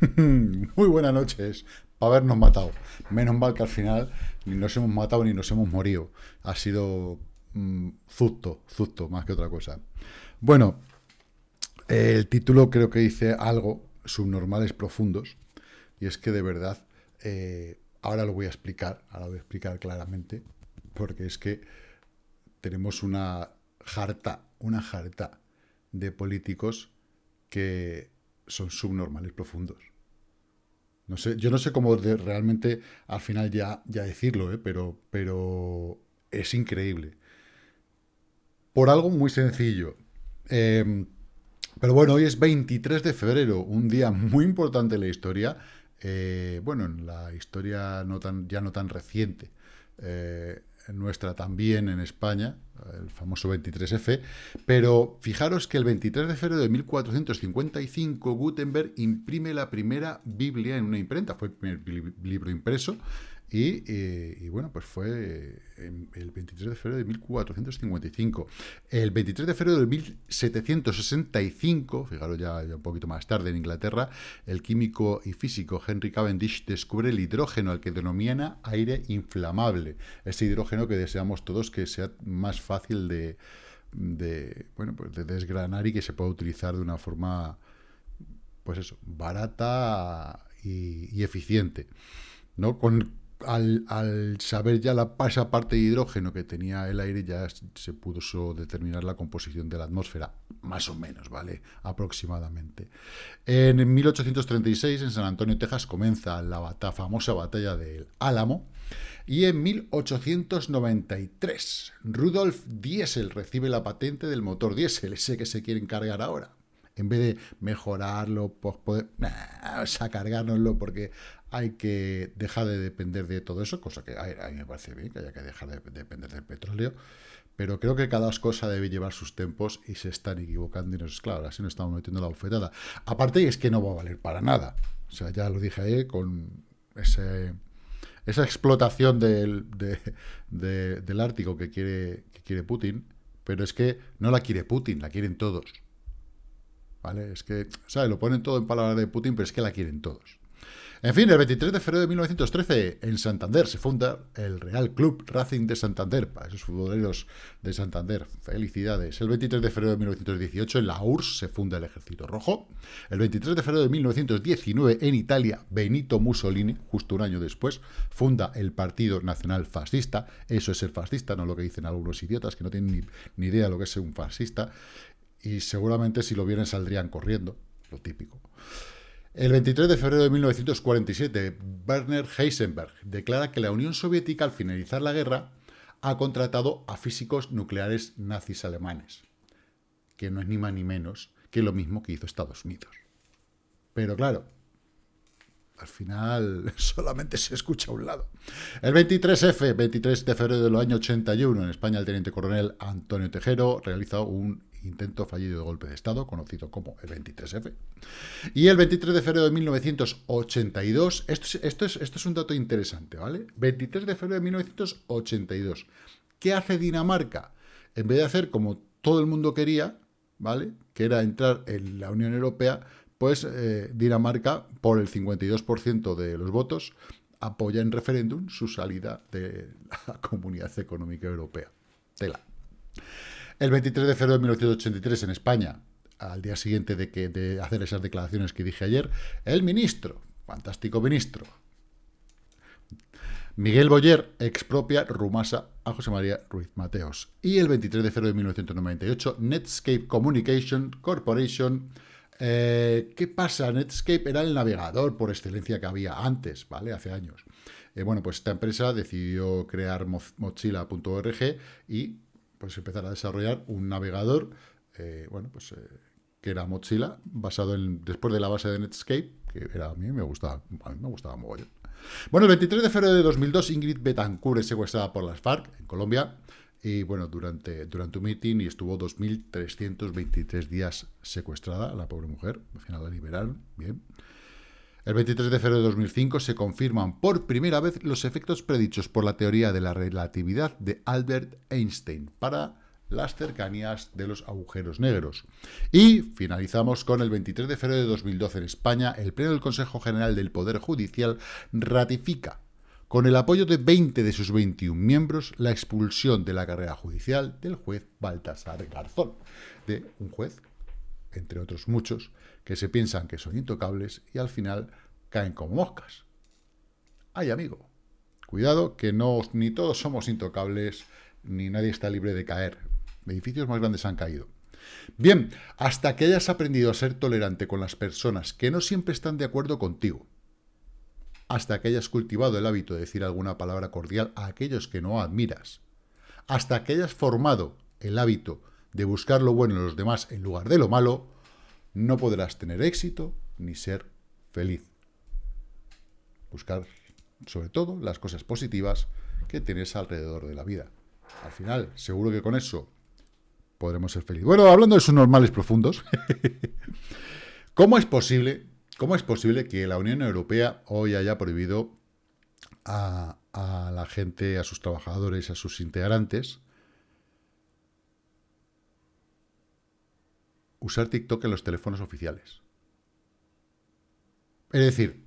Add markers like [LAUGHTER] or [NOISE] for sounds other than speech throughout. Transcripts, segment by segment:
[LAUGHS] Muy buenas noches. Para habernos matado. Menos mal que al final ni nos hemos matado ni nos hemos morido. Ha sido mm, zusto, más que otra cosa. Bueno, el título creo que dice algo, subnormales profundos, y es que de verdad, eh, ahora lo voy a explicar, ahora lo voy a explicar claramente, porque es que tenemos una jarta, una jarta de políticos que son subnormales profundos. No sé, yo no sé cómo realmente al final ya, ya decirlo, ¿eh? pero, pero es increíble. Por algo muy sencillo. Em, pero bueno, hoy es 23 de febrero, un día muy importante en la historia. Eh, bueno, en la historia no tan, ya no tan reciente. Nuestra también en España, el famoso 23F, pero fijaros que el 23 de febrero de 1455 Gutenberg imprime la primera Biblia en una imprenta, fue el primer libro impreso, y, bueno, pues fue el 23 de febrero de 1455. El 23 de febrero de 1765, fijaros ya, un poquito más tarde en Inglaterra, el químico y físico Henry Cavendish descubre el hidrógeno, al que denomina aire inflamable. Ese hidrógeno que deseamos todos que sea más fácil de, bueno, pues de desgranar y que se pueda utilizar de una forma, pues eso, barata y, y eficiente. ¿no? Con, al, saber ya la, esa parte de hidrógeno que tenía el aire, ya se pudo determinar la composición de la atmósfera, más o menos, ¿vale? Aproximadamente. En 1836, en San Antonio, Texas, comienza la famosa batalla del Álamo, y en 1893, Rudolf Diesel recibe la patente del motor diésel, ese que se quiere encargar ahora en vez de mejorarlo, pues poder, nah, cargárnoslo porque hay que dejar de depender de todo eso, cosa que a, mí me parece bien, que haya que dejar de, depender del petróleo, pero creo que cada cosa debe llevar sus tempos y se están equivocando y nos, claro, así nos estamos metiendo la bofetada. Aparte es que no va a valer para nada, o sea, ya lo dije ahí con ese, esa explotación del, Ártico que quiere, que quiere Putin, pero es que no la quiere Putin, la quieren todos. ¿Vale? Es que, ¿sabes? Lo ponen todo en palabras de Putin, pero es que la quieren todos. En fin, el 23 de febrero de 1913, en Santander, se funda el Real Club Racing de Santander, para esos futboleros de Santander. Felicidades. El 23 de febrero de 1918, en la URSS, se funda el Ejército Rojo. El 23 de febrero de 1919, en Italia, Benito Mussolini, justo un año después, funda el Partido Nacional Fascista. Eso es ser fascista, no lo que dicen algunos idiotas que no tienen ni, ni idea de lo que es un fascista. Y seguramente si lo vieran saldrían corriendo, lo típico. El 23 de febrero de 1947, Werner Heisenberg declara que la Unión Soviética, al finalizar la guerra, ha contratado a físicos nucleares nazis alemanes, que no es ni más ni menos que lo mismo que hizo Estados Unidos. Pero claro, al final [LAUGHS] solamente se escucha a un lado. El 23F, 23 de febrero del año 81, en España el teniente coronel Antonio Tejero realiza un intento fallido de golpe de Estado, conocido como el 23F. Y el 23 de febrero de 1982, esto es, esto es, esto es un dato interesante, ¿vale? 23 de febrero de 1982. ¿Qué hace Dinamarca? En vez de hacer como todo el mundo quería, ¿vale? Que era entrar en la Unión Europea, pues eh, Dinamarca, por el 52% de los votos, apoya en referéndum su salida de la [LAUGHS] Comunidad Económica Europea. Tela. El 23 de febrero de 1983 en España, al día siguiente de, que, de hacer esas declaraciones que dije ayer, el ministro, fantástico ministro, Miguel Boyer expropia Rumasa a José María Ruiz Mateos. Y el 23 de febrero de 1998, Netscape Communication Corporation. Eh, ¿Qué pasa? Netscape era el navegador por excelencia que había antes, ¿vale? Hace años. Eh, bueno, pues esta empresa decidió crear Mozilla.org y pues empezar a desarrollar un navegador, eh, bueno, pues eh, que era Mozilla, basado en, después de la base de Netscape, que era, a mí me gustaba, a mí me gustaba mogollón. Bueno, el 23 de febrero de 2002, Ingrid Betancourt es secuestrada por las FARC en Colombia, y bueno, durante, durante un meeting y estuvo 2.323 días secuestrada, la pobre mujer, al final la liberaron, bien. El 23 de febrero de 2005 se confirman por primera vez los efectos predichos por la teoría de la relatividad de Albert Einstein para las cercanías de los agujeros negros. Y finalizamos con el 23 de febrero de 2012 en España, el Pleno del Consejo General del Poder Judicial ratifica, con el apoyo de 20 de sus 21 miembros, la expulsión de la carrera judicial del juez Baltasar Garzón, de un juez, entre otros muchos, que se piensan que son intocables y al final caen como moscas. Ay, amigo, cuidado que no, ni todos somos intocables, ni nadie está libre de caer. Edificios más grandes han caído. Bien, hasta que hayas aprendido a ser tolerante con las personas que no siempre están de acuerdo contigo, hasta que hayas cultivado el hábito de decir alguna palabra cordial a aquellos que no admiras, hasta que hayas formado el hábito de buscar lo bueno en los demás en lugar de lo malo, no podrás tener éxito ni ser feliz. Buscar, sobre todo, las cosas positivas que tienes alrededor de la vida. Al final, seguro que con eso podremos ser felices. Bueno, hablando de sus normales profundos, [LAUGHS] ¿cómo es posible, cómo es posible que la Unión Europea hoy haya prohibido a, a la gente, a sus trabajadores, a sus integrantes, usar TikTok en los teléfonos oficiales. Es decir,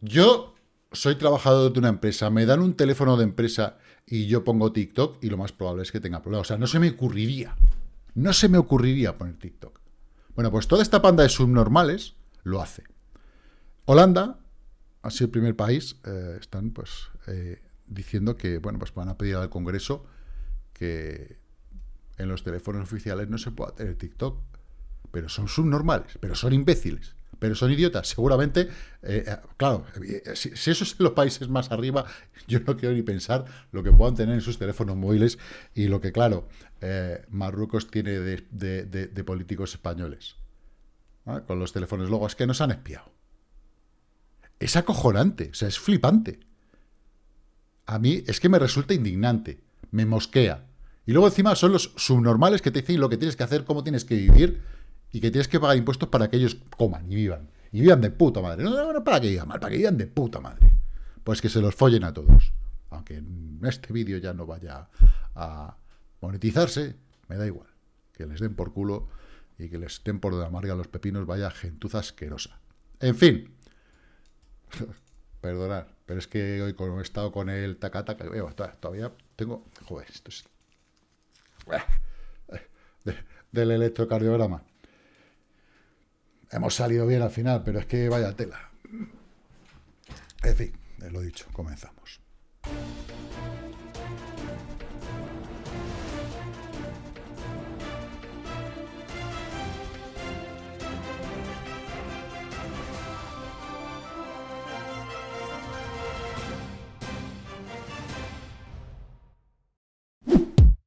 yo soy trabajador de una empresa, me dan un teléfono de empresa y yo pongo TikTok y lo más probable es que tenga problemas. O sea, no se me ocurriría, no se me ocurriría poner TikTok. Bueno, pues toda esta panda de subnormales lo hace. Holanda ha sido el primer país, eh, están pues eh, diciendo que, bueno, pues van a pedir al Congreso que en los teléfonos oficiales no se pueda tener TikTok pero son subnormales, pero son imbéciles, pero son idiotas. Seguramente, eh, eh, claro, eh, si, eso es en los países más arriba, [LAUGHS] yo no quiero ni pensar lo que puedan tener en sus teléfonos móviles y lo que, claro, Marruecos tiene de, políticos españoles. Con los teléfonos luego, es que nos han espiado. Es acojonante, o sea, es flipante. A mí es que me resulta indignante, me mosquea. Y luego encima son los subnormales que te dicen lo que tienes que hacer, cómo tienes que vivir, y que tienes que pagar impuestos para que ellos coman y vivan. Y vivan de puta madre. No, no, para que vivan mal, para que vivan de puta madre. Pues que se los follen a todos. Aunque en este vídeo ya no vaya a monetizarse, me da igual. Que les den por culo y que les den por de amarga los pepinos, vaya gentuza asquerosa. En fin. [LAUGHS] Perdonad, pero es que hoy como he estado con el tacata, que veo, todavía tengo... Joder, esto es... [LAUGHS] del electrocardiograma. Hemos salido bien al final, pero es que vaya tela. En fin, lo dicho, comenzamos.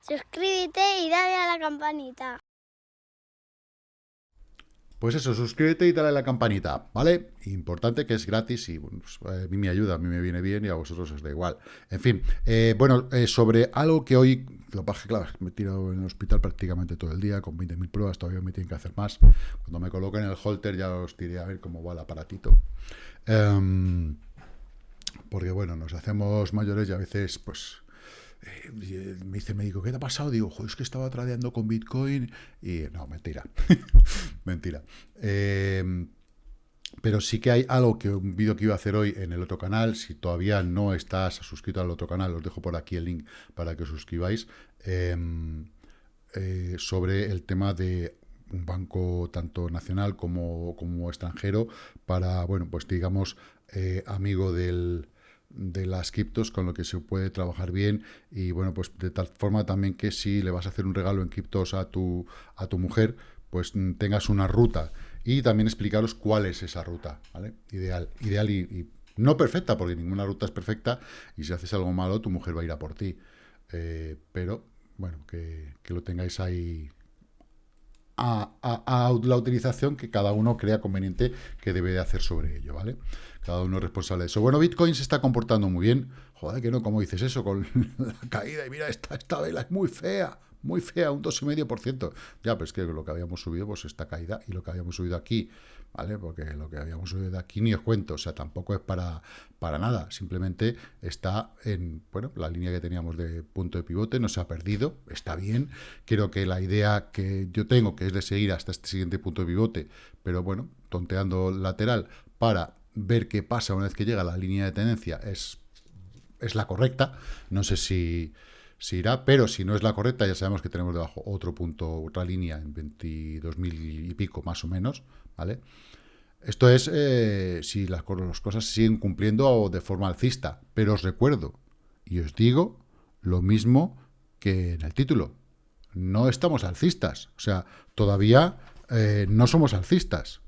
Suscríbete y dale a la campanita. Pues eso, suscríbete y dale a la campanita, ¿vale? Importante que es gratis y pues, a mí me ayuda, a mí me viene bien y a vosotros os da igual. En fin, eh, bueno, eh, sobre algo que hoy, lo que claro, me he tirado en el hospital prácticamente todo el día, con 20.000 pruebas, todavía me tienen que hacer más. Cuando me coloquen el holter ya os diré a ver cómo va el aparatito. Em, porque bueno, nos hacemos mayores y a veces, pues, eh, me dice el médico, ¿qué te ha pasado? Digo, es que estaba tradeando con Bitcoin y no, mentira, [LAUGHS] mentira. Em, pero sí que hay algo que un vídeo que iba a hacer hoy en el otro canal, si todavía no estás suscrito al otro canal, os dejo por aquí el link para que os suscribáis, em, eh, sobre el tema de un banco tanto nacional como, como extranjero para, bueno, pues digamos, eh, amigo del, de las criptos con lo que se puede trabajar bien y bueno, pues de tal forma también que si le vas a hacer un regalo en criptos a tu, a tu mujer, pues mm, tengas una ruta y también explicaros cuál es esa ruta, ¿vale? Ideal, ideal y, no perfecta, porque ninguna ruta es perfecta y si haces algo malo tu mujer va a ir a por ti, eh, pero bueno, que, que lo tengáis ahí a, la utilización que cada uno crea conveniente que debe de hacer sobre ello, ¿vale? Cada uno es responsable de eso. Bueno, Bitcoin se está comportando muy bien. Joder, que no, ¿cómo dices eso? Con [LAUGHS] la caída, y mira, esta, esta vela es muy fea, muy fea, un 2,5%. Ya, pero es que lo que habíamos subido, pues esta caída, y lo que habíamos subido aquí, ¿vale? Porque lo que habíamos de aquí ni os cuento, o sea, tampoco es para, para nada, simplemente está en, bueno, la línea que teníamos de punto de pivote, no se ha perdido, está bien, creo que la idea que yo tengo, que es de seguir hasta este siguiente punto de pivote, pero bueno, tonteando lateral, para ver qué pasa una vez que llega la línea de tendencia, es, es la correcta, no sé si si irá, pero si no es la correcta, ya sabemos que tenemos debajo otro punto, otra línea en 22.000 y pico, más o menos, ¿vale? Esto es eh, si las, cosas se siguen cumpliendo de forma alcista, pero os recuerdo y os digo lo mismo que en el título. No estamos alcistas, o sea, todavía eh, no somos alcistas.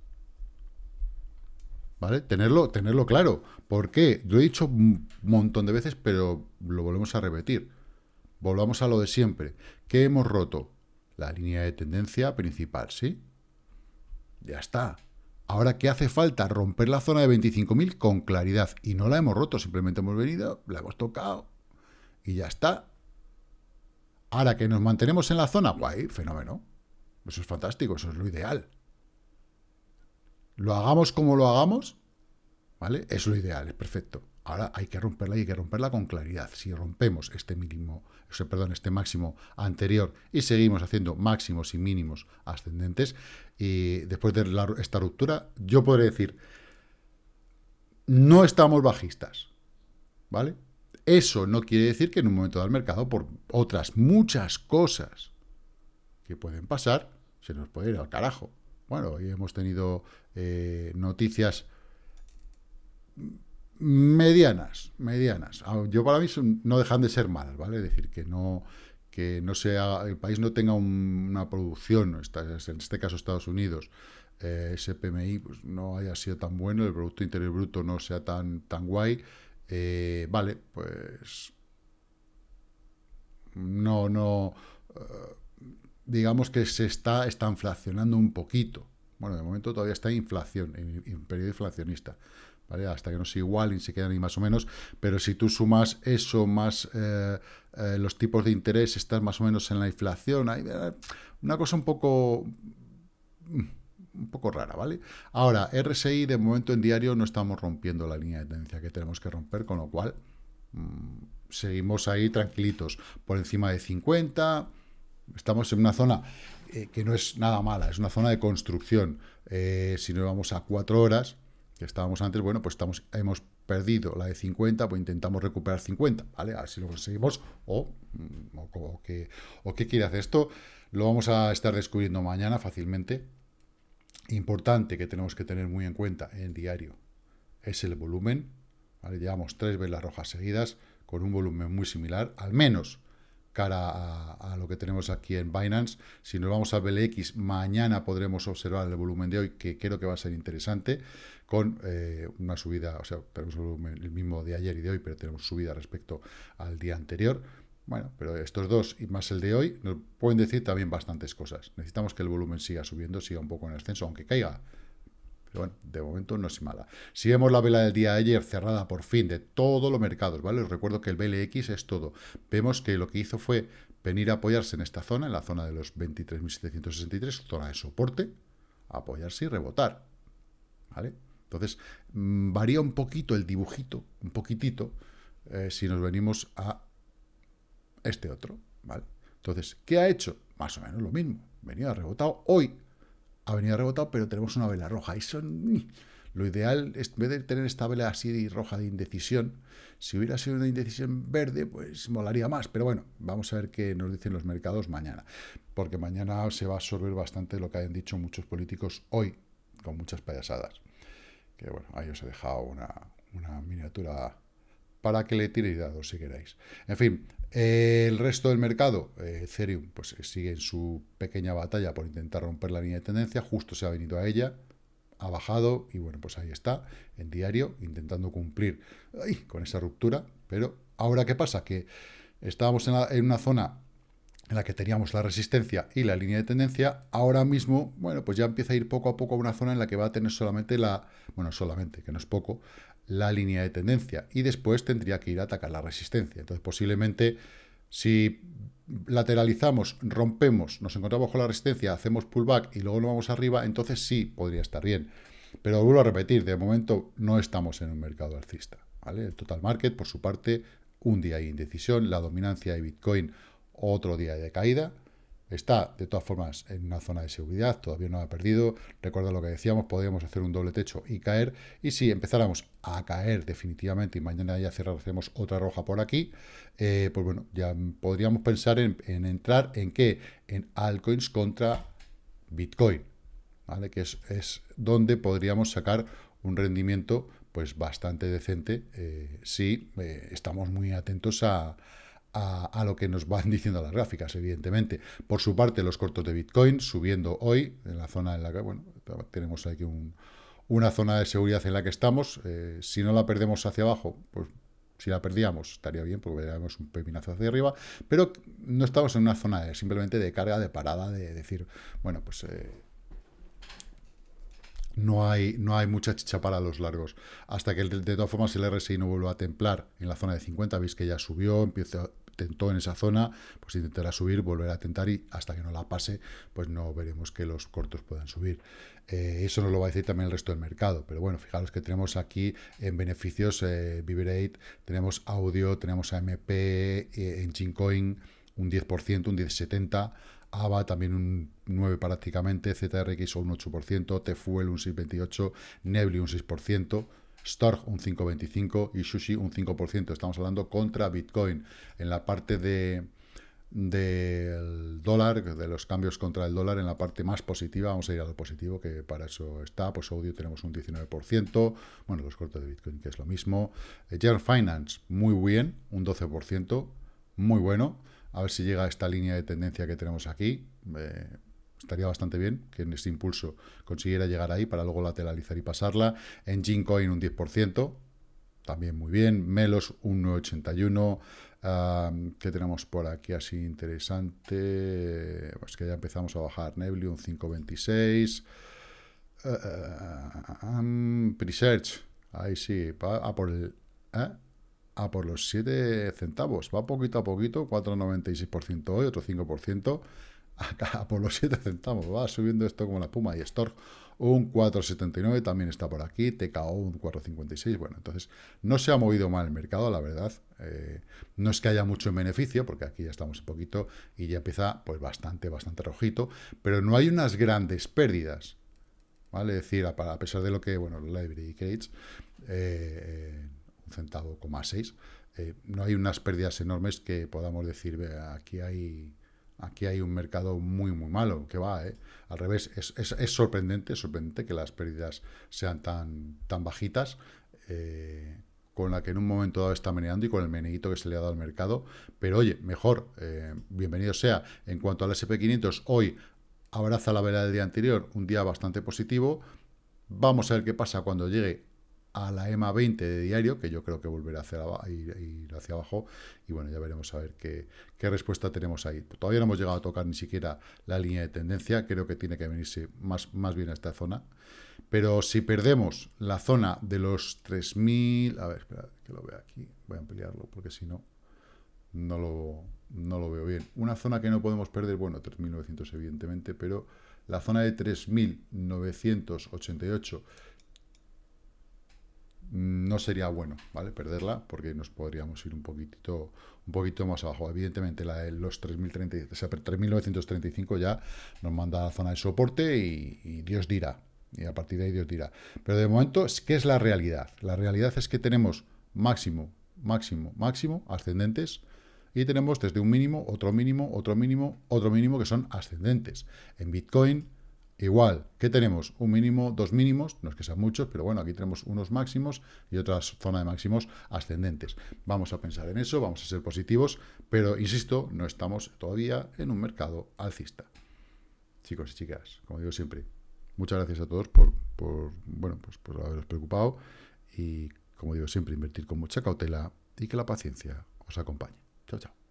¿Vale? Tenerlo, tenerlo claro. ¿Por qué? Lo he dicho un montón de veces, pero lo volvemos a repetir. Volvamos a lo de siempre. ¿Qué hemos roto? La línea de tendencia principal, ¿sí? Ya está. Ahora, ¿qué hace falta? Romper la zona de 25.000 con claridad. Y no la hemos roto, simplemente hemos venido, la hemos tocado y ya está. Ahora que nos mantenemos en la zona, guay, fenómeno. Eso es fantástico, eso es lo ideal. Lo hagamos como lo hagamos, ¿vale? Es lo ideal, es perfecto. Ahora hay que romperla y hay que romperla con claridad. Si rompemos este mínimo, perdón, este máximo anterior y seguimos haciendo máximos y mínimos ascendentes, y después de esta ruptura, yo podré decir, no estamos bajistas, ¿vale? Eso no quiere decir que en un momento del mercado, por otras muchas cosas que pueden pasar, se nos puede ir al carajo. Bueno, hoy hemos tenido eh, noticias medianas, medianas. Yo para mí no dejan de ser malas, ¿vale? Es decir, que no, que no sea, el país no tenga una producción, en este caso Estados Unidos, eh, ese PMI pues, no haya sido tan bueno, el Producto Interior Bruto no sea tan, tan guay, eh, vale, pues no, no, eh, digamos que se está, está inflacionando un poquito. Bueno, de momento todavía está inflación, en periodo inflacionista. Hasta que no se igualen, se quedan ahí más o menos, pero si tú sumas eso más eh, eh, los tipos de interés, estás más o menos en la inflación, hay eh, una cosa un poco un poco rara, ¿vale? Ahora, RSI de momento en diario no estamos rompiendo la línea de tendencia que tenemos que romper, con lo cual mm, seguimos ahí tranquilitos, por encima de 50, estamos en una zona que no es nada mala, es una zona de construcción, si no vamos a cuatro horas, que estábamos antes, bueno, pues estamos, hemos perdido la de 50, pues intentamos recuperar 50, ¿vale? A ver si lo conseguimos o, mm, o, qué, o qué quiere hacer esto. Lo vamos a estar descubriendo mañana fácilmente. Importante que tenemos que tener muy en cuenta en diario es el volumen. ¿vale? Llevamos tres velas rojas seguidas con un volumen muy similar, al menos cara a, lo que tenemos aquí en Binance. Si nos vamos al BLX, mañana podremos observar el volumen de hoy, que creo que va a ser interesante, con eh, una subida, o sea, tenemos el mismo de ayer y de hoy, pero tenemos subida respecto al día anterior. Bueno, pero estos dos y más el de hoy nos pueden decir también bastantes cosas. Necesitamos que el volumen siga subiendo, siga un poco en ascenso, aunque caiga pero bueno, de momento no es mala. Si vemos la vela del día de ayer cerrada por fin de todos los mercados, ¿vale? Os recuerdo que el BLX es todo. Vemos que lo que hizo fue venir a apoyarse en esta zona, en la zona de los 23.763, zona de soporte, apoyarse y rebotar, ¿vale? Entonces, mm, varía un poquito el dibujito, un poquitito, eh, si nos venimos a este otro, ¿vale? Entonces, ¿qué ha hecho? Más o menos lo mismo. Venía rebotado. Hoy ha venido rebotado, pero tenemos una vela roja. Y son, lo ideal, es, en vez de tener esta vela así roja de indecisión, si hubiera sido una indecisión verde, pues molaría más. Pero bueno, vamos a ver qué nos dicen los mercados mañana. Porque mañana se va a absorber bastante lo que hayan dicho muchos políticos hoy, con muchas payasadas. Que bueno, ahí os he dejado una, una miniatura para que le tiréis dados si queréis. En fin, el resto del mercado, eh, Ethereum, pues sigue en su pequeña batalla por intentar romper la línea de tendencia, justo se ha venido a ella, ha bajado y bueno, pues ahí está, en diario, intentando cumplir con esa ruptura, pero ahora ¿qué pasa? Que estábamos en, una zona en la que teníamos la resistencia y la línea de tendencia, ahora mismo, bueno, pues ya empieza a ir poco a poco a una zona en la que va a tener solamente la, bueno, solamente, que no es poco, la línea de tendencia y después tendría que ir a atacar la resistencia. Entonces, posiblemente, si lateralizamos, rompemos, nos encontramos con la resistencia, hacemos pullback y luego nos vamos arriba, entonces sí podría estar bien. Pero vuelvo a repetir, de momento no estamos en un mercado alcista. El total market, por su parte, un día de indecisión, la dominancia de Bitcoin, otro día de caída. Está, de todas formas, en una zona de seguridad, todavía no ha perdido. Recuerda lo que decíamos, podríamos hacer un doble techo y caer. Y si empezáramos a caer definitivamente y mañana ya cerramos otra roja por aquí, eh, pues bueno, ya podríamos pensar en, entrar en qué? En altcoins contra Bitcoin, ¿vale? Que es, es donde podríamos sacar un rendimiento pues bastante decente eh, si eh, estamos muy atentos a, a, lo que nos van [LAUGHS] diciendo las gráficas, evidentemente. Por su parte, los cortos de Bitcoin subiendo hoy en la zona en la que, bueno, tenemos aquí una zona de seguridad en la que estamos. Eh, si no la perdemos hacia abajo, pues si la perdíamos estaría bien porque veríamos un pepinazo hacia arriba, pero no estamos en una zona de, simplemente de carga, de parada, de decir, bueno, pues no hay, no hay mucha chicha para los largos. Hasta que, de, todas formas, el RSI no vuelva a templar en la zona de 50, veis que ya subió, empieza, tentó en esa zona, pues intentará subir, volverá a tentar y hasta que no la pase, pues no veremos que los cortos puedan subir. Eh, eso nos lo va a decir también el resto del mercado, pero bueno, fijaros que tenemos aquí en beneficios eh, tenemos audio, tenemos AMP, eh, Engine Coin, un 10%, un 10,70%, AVA también un 9 prácticamente, ZRX un 8%, Tfuel un 6,28%, Nebly un 6%, Storg un 5,25% y Sushi un 5%. Estamos hablando contra Bitcoin. En la parte de del dólar, de los cambios contra el dólar, en la parte más positiva, vamos a ir a lo positivo, que para eso está, pues audio tenemos un 19%, bueno, los cortos de Bitcoin, que es lo mismo. General Finance, muy bien, un 12%, muy bueno. A ver si llega a esta línea de tendencia que tenemos aquí. Eh, estaría bastante bien que en ese impulso consiguiera llegar ahí para luego lateralizar y pasarla. En Coin un 10%, también muy bien. Melos un 9,81%. ¿Qué tenemos por aquí así interesante? Pues que ya empezamos a bajar. Nebly un 5,26%. Uh, Presearch, ahí sí, a por el... ¿eh? a por los 7 centavos. Va poquito a poquito, 4,96% hoy, otro 5%, acá [LAUGHS] por los 7 centavos. Va subiendo esto como la puma. Y Stork un 4,79 también está por aquí, TKO un 4,56. Bueno, entonces no se ha movido mal el mercado, la verdad. Eh, no es que haya mucho en beneficio, porque aquí ya estamos un poquito y ya empieza pues bastante, bastante rojito, pero no hay unas grandes pérdidas. ¿Vale? Es decir, a, pesar de lo que, bueno, Library Gates, eh, centavo, coma seis, eh, no hay unas pérdidas enormes que podamos decir, aquí hay aquí hay un mercado muy, muy malo, que va, ¿eh? Al revés, es, es, sorprendente, sorprendente que las pérdidas sean tan, tan bajitas, eh, con la que en un momento dado está meneando y con el meneguito que se le ha dado al mercado. Pero oye, mejor, bienvenido sea. En cuanto al SP500, hoy abraza la vela del día anterior, un día bastante positivo. Vamos a ver qué pasa cuando llegue a la EMA 20 de diario, que yo creo que volverá hacia a ir, hacia abajo, y bueno, ya veremos a ver qué, respuesta tenemos ahí. Todavía no hemos llegado a tocar ni siquiera la línea de tendencia, creo que tiene que venirse más, más bien a esta zona, pero si perdemos la zona de los 3.000, a ver, espera, que lo vea aquí, voy a ampliarlo, porque si no, no lo, no lo veo bien. Una zona que no podemos perder, bueno, 3.900 evidentemente, pero la zona de 3.988 no sería bueno, ¿vale? Perderla, porque nos podríamos ir un poquitito, un poquito más abajo. Evidentemente, la de los 3.030, o sea, 3.935 ya nos manda a la zona de soporte y, Dios dirá. Y a partir de ahí Dios dirá. Pero de momento, ¿qué es la realidad? La realidad es que tenemos máximo, máximo, máximo ascendentes y tenemos desde un mínimo, otro mínimo, otro mínimo, otro mínimo que son ascendentes. En Bitcoin Igual, ¿qué tenemos? Un mínimo, dos mínimos, no es que sean muchos, pero bueno, aquí tenemos unos máximos y otra zona de máximos ascendentes. Vamos a pensar en eso, vamos a ser positivos, pero insisto, no estamos todavía en un mercado alcista. Chicos y chicas, como digo siempre, muchas gracias a todos por, bueno, pues por haberos preocupado y, como digo siempre, invertir con mucha cautela y que la paciencia os acompañe. Chao, chao.